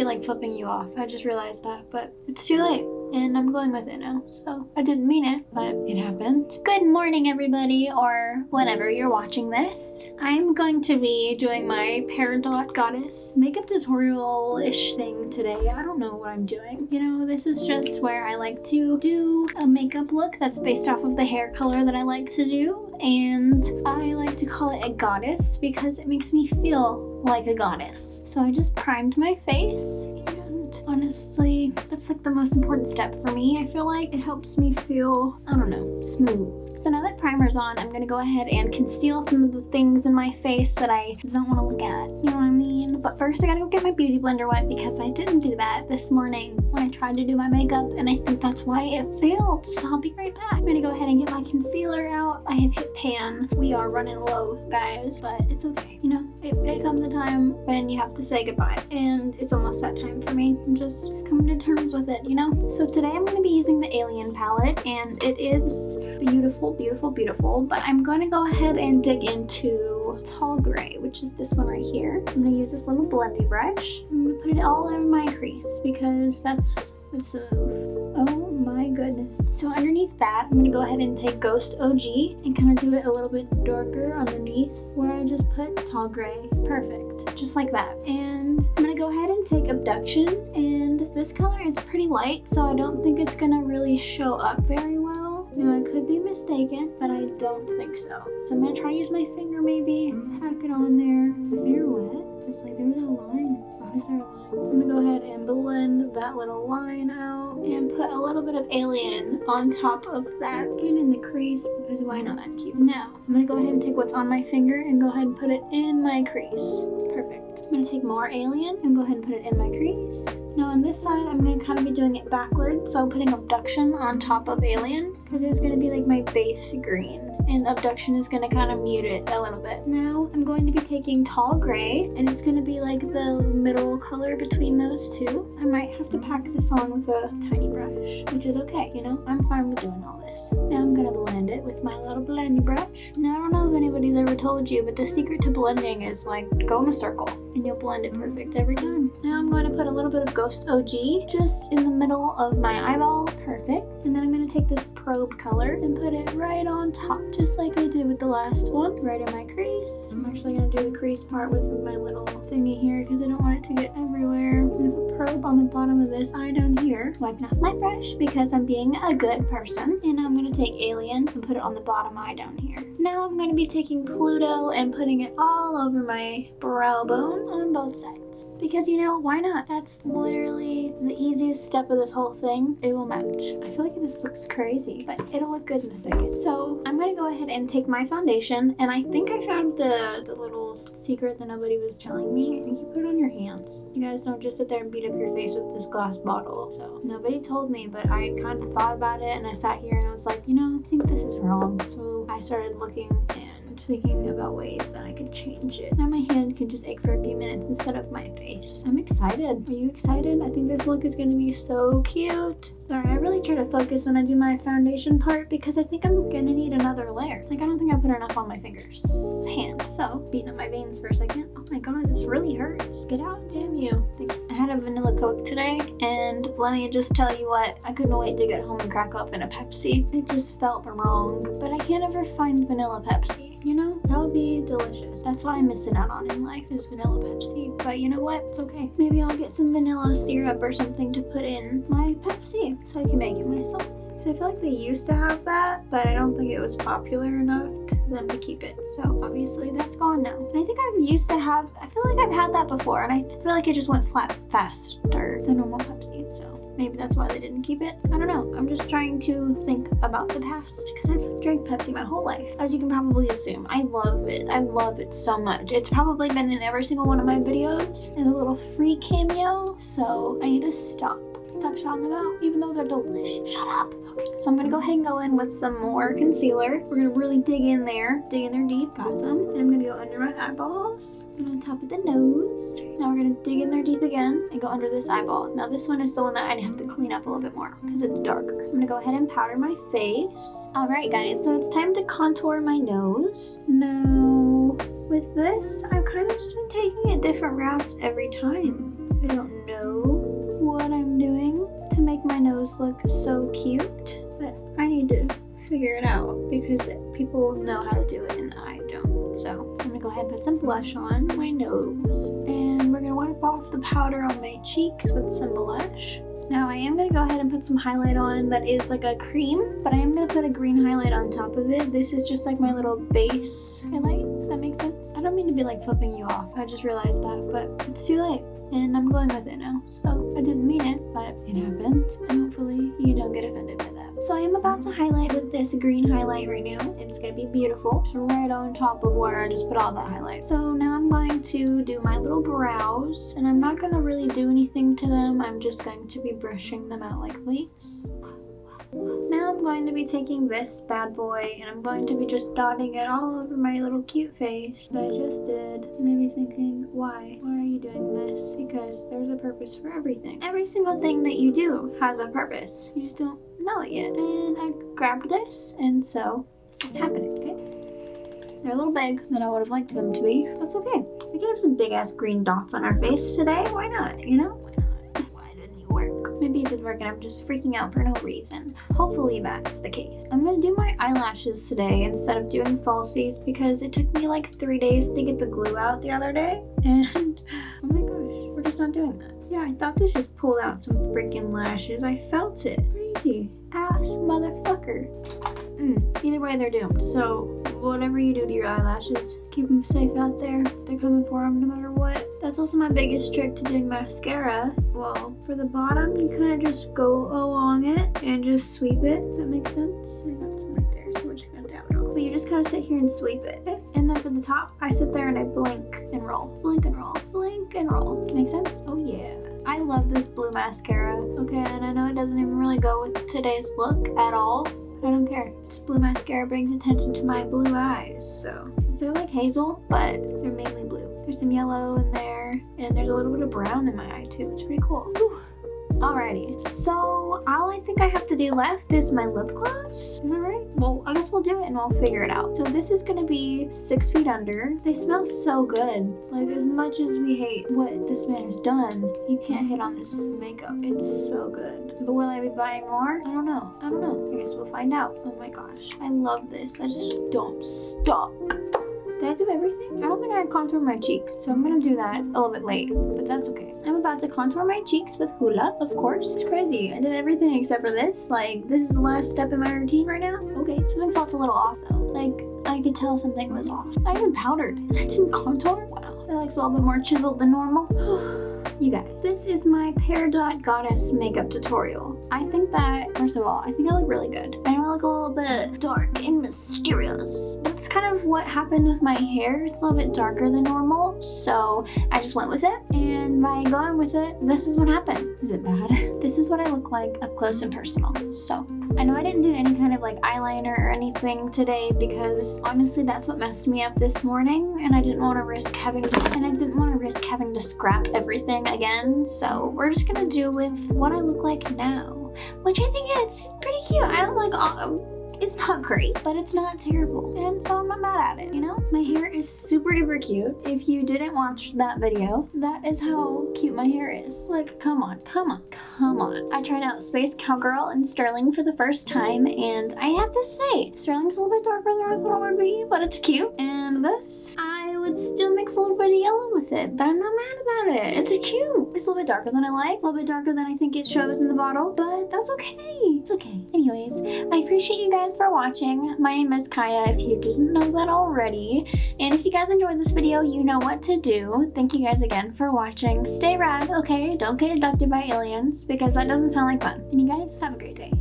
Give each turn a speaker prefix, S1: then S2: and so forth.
S1: be like flipping you off. I just realized that, but it's too late and I'm going with it now. So I didn't mean it, but it happened. Good morning, everybody, or whenever you're watching this. I'm going to be doing my Peridot Goddess makeup tutorial-ish thing today. I don't know what I'm doing. You know, this is just where I like to do a makeup look that's based off of the hair color that I like to do. And I like to call it a goddess because it makes me feel like a goddess. So I just primed my face and honestly, that's like the most important step for me. I feel like it helps me feel, I don't know, smooth. So now that primer's on, I'm gonna go ahead and conceal some of the things in my face that I don't wanna look at. You know what I mean? But first I gotta go get my beauty blender wet because I didn't do that this morning when I tried to do my makeup and I think that's why it failed. So I'll be right back. I'm gonna go ahead and get my concealer out. I have hit pan. We are running low, guys, but it's okay. You know, it, it comes a time when you have to say goodbye and it's almost that time for me. I'm just coming to terms with it, you know? So today I'm gonna be using the Alien palette and it is beautiful beautiful, beautiful, But I'm going to go ahead and dig into Tall Gray, which is this one right here. I'm going to use this little blending brush. I'm going to put it all over my crease because that's, that's a, oh my goodness. So underneath that, I'm going to go ahead and take Ghost OG and kind of do it a little bit darker underneath where I just put Tall Gray. Perfect. Just like that. And I'm going to go ahead and take Abduction and this color is pretty light so I don't think it's going to really show up very now I could be mistaken, but I don't think so. So I'm gonna try to use my finger maybe, pack it on there. My finger wet? It's like there's a line. Why is there a line? I'm gonna go ahead and blend that little line out and put a little bit of Alien on top of that and in the crease because why not? That cute. Now, I'm gonna go ahead and take what's on my finger and go ahead and put it in my crease. Perfect. I'm to take more alien and go ahead and put it in my crease. Now on this side, I'm to kind of be doing it backwards. So I'm putting abduction on top of alien because it's to be like my base green and abduction is going to kind of mute it a little bit. Now I'm going to be taking tall gray and it's going to be like the middle color between those two. I might have to pack this on with a tiny brush, which is okay, you know, I'm fine with doing all this. Now I'm going to blend it with my little blending brush. Now I don't know if anybody's ever told you, but the secret to blending is like go in a circle and you'll blend it perfect every time. Now I'm going to put a little bit of Ghost OG just in the middle of my eyeball. Perfect. And then I'm going to take this probe color and put it right on top, just like I did with the last one, right in my crease. I'm mm-hmm. actually going to do the crease part with my little thingy here because I don't want it to get everywhere. I'm going to put probe on the bottom of this eye down here, wiping off my brush because I'm being a good person. And I'm going to take Alien and put it on the bottom eye down here. Now I'm going to be taking Pluto and putting it all over my brow bone on both sides because you know why not that's literally the easiest step of this whole thing it will match i feel like this looks crazy but it'll look good in a second so i'm gonna go ahead and take my foundation and i think i found the the little secret that nobody was telling me i think you put it on your hands. You guys don't just sit there and beat up your face with this glass bottle so. Nobody told me but i kind of thought about it and i sat here and i was like you know i think this is wrong. So i started looking and thinking about ways that I could change it. Now my hand can just ache for a few minutes instead of my face. I'm excited. Are you excited? I think this look is going to be so cute. Sorry, I really try to focus when I do my foundation part because I think I'm going to need another layer. Like I don't think I put enough on my fingers. Hand. So, beating up my veins for a second. Oh my god, this really hurts. Get out, damn you. I had a vanilla coke today and let me just tell you what, I couldn't wait to get home and crack open a Pepsi. It just felt wrong. But I can't ever find vanilla Pepsi you know? That would be delicious. That's what I'm missing out on in life is vanilla Pepsi. But you know what? It's okay. Maybe I'll get some vanilla syrup or something to put in my Pepsi so I can make it myself. I feel like they used to have that, but I don't think it was popular enough to them to keep it. So obviously that's gone now. And I think I've used to have, I feel like I've had that before and I feel like it just went flat faster than normal Pepsi. So Maybe that's why they didn't keep it. I don't know. I'm just trying to think about the past because I've drank Pepsi my whole life. As you can probably assume, I love it. I love it so much. It's probably been in every single one of my videos as a little free cameo. So I need to stop stop shouting them out, even though they're delicious. Shut up. Okay, so I'm gonna go ahead and go in with some more concealer. We're gonna really dig in there, dig in there deep, got them. And I'm gonna go under my eyeballs and on top of the nose. Now we're gonna dig in there deep again and go under this eyeball. Now this one is the one that I'd have to clean up a little bit more because it's darker. I'm gonna go ahead and powder my face. All right, guys, so it's time to contour my nose. Now, with this, I've kind of just been taking it different routes every time. I don't know look so cute, but I need to figure it out because people know how to do it and I don't. So I'm gonna go ahead and put some blush on my nose and we're gonna wipe off the powder on my cheeks with some blush. Now I am gonna go ahead and put some highlight on that is like a cream, but I am gonna put a green highlight on top of it. This is just like my little base highlight, if that makes sense. I don't mean to be like flipping you off, I just realized that, but it's too late and I'm going with it now. So I didn't mean it, but it happened and hopefully you don't get offended by that. So I am about to highlight with this green highlight right now. It's gonna be beautiful. It's right on top of where I just put all that highlight. So now I'm going to do my little brows and I'm not gonna really do anything to them. I'm just going to be brushing them out like this. Now I'm going to be taking this bad boy and I'm going to be just dotting it all over my little cute face that I just did. You may be thinking, why? Why are you doing this? Because there's a purpose for everything. Every single thing that you do has a purpose. You just don't know it yet. And I grabbed this and so it's happening, okay? They're a little big than I would have liked them to be. That's okay. We can have some big ass green dots on our face today. Why not, you know? Maybe it did work and I'm just freaking out for no reason. Hopefully that's the case. I'm gonna do my eyelashes today instead of doing falsies because it took me like three days to get the glue out the other day. And oh my gosh, we're just not doing that. Yeah, I thought this just pulled out some freaking lashes. I felt it. Crazy. Ass motherfucker. Mm, either way, they're doomed. So whatever you do to your eyelashes, keep them safe out there. They're coming for them no matter what. That's also my biggest trick to doing mascara. Well, for the bottom, you kind of just go along it and just sweep it. That makes sense? Right there, so we're just gonna dab it off. But you just kind of sit here and sweep it. And then for the top, I sit there and I blink and roll. Blink and roll. Blink and roll. Make sense? Oh yeah. I love this blue mascara. Okay, and I know it doesn't even really go with today's look at all, but I don't care. This blue mascara brings attention to my blue eyes, so. They're like hazel, but they're mainly blue. There's some yellow in there, and there's a little bit of brown in my eye too. It's pretty cool. Whew. Alrighty, so all I think I have to do left is my lip gloss. Is that right? Well, I guess we'll do it and we'll figure it out. So this is gonna be Six Feet Under. They smell so good. Like as much as we hate what this man has done, you can't hit on this makeup. It's so good. But will I be buying more? I don't know. I don't know. I guess we'll find out. Oh my gosh, I love this. I just don't stop. Did I do everything? I don't think I contour my cheeks, so I'm gonna do that a little bit late, but that's okay. I'm about to contour my cheeks with Hoola, of course. It's crazy. I did everything except for this. Like, this is the last step in my routine right now. Okay, something felt a little off though. Like, I could tell something was off. I even powdered. That's in contour? Wow. That looks a little bit more chiseled than normal. You guys, this is my Peridot Goddess makeup tutorial. I think that, first of all, I think I look really good. I look a little bit dark and mysterious. That's kind of what happened with my hair. It's a little bit darker than normal, so I just went with it. And by going with it, this is what happened. Is it bad? This is what I look like up close and personal. So I know I didn't do any kind of like eyeliner or anything today because honestly that's what messed me up this morning and I didn't want to risk having to, and I didn't want to risk having to scrap everything again so we're just gonna do with what I look like now which I think it's pretty cute. I don't like all it's not great, but it's not terrible. And so I'm not mad at it, you know? My hair is super duper cute. If you didn't watch that video, that is how cute my hair is. Like, come on, come on, come on. I tried out Space Cowgirl and Sterling for the first time, and I have to say, Sterling's a little bit darker than I thought it would be, but it's cute. And this, would still mix a little bit of yellow with it, but I'm not mad about it. It's cute. It's a little bit darker than I like, a little bit darker than I think it shows in the bottle, but that's okay. It's okay. Anyways, I appreciate you guys for watching. My name is Kaya if you didn't know that already. And if you guys enjoyed this video, you know what to do. Thank you guys again for watching. Stay rad, okay? Don't get abducted by aliens because that doesn't sound like fun. And you guys have a great day.